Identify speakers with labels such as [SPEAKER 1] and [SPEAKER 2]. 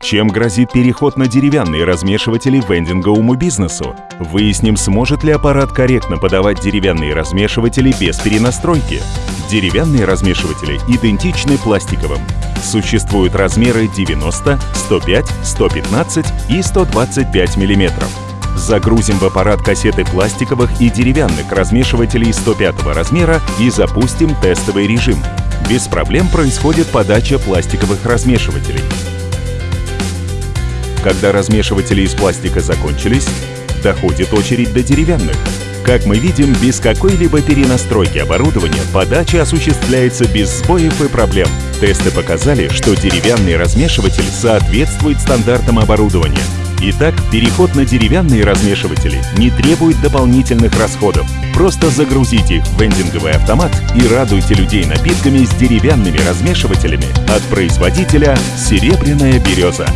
[SPEAKER 1] Чем грозит переход на деревянные размешиватели вендинговому бизнесу? Выясним, сможет ли аппарат корректно подавать деревянные размешиватели без перенастройки. Деревянные размешиватели идентичны пластиковым. Существуют размеры 90, 105, 115 и 125 мм. Загрузим в аппарат кассеты пластиковых и деревянных размешивателей 105 размера и запустим тестовый режим. Без проблем происходит подача пластиковых размешивателей. Когда размешиватели из пластика закончились, доходит очередь до деревянных. Как мы видим, без какой-либо перенастройки оборудования подача осуществляется без сбоев и проблем. Тесты показали, что деревянный размешиватель соответствует стандартам оборудования. Итак, переход на деревянные размешиватели не требует дополнительных расходов. Просто загрузите их в вендинговый автомат и радуйте людей напитками с деревянными размешивателями от производителя «Серебряная береза».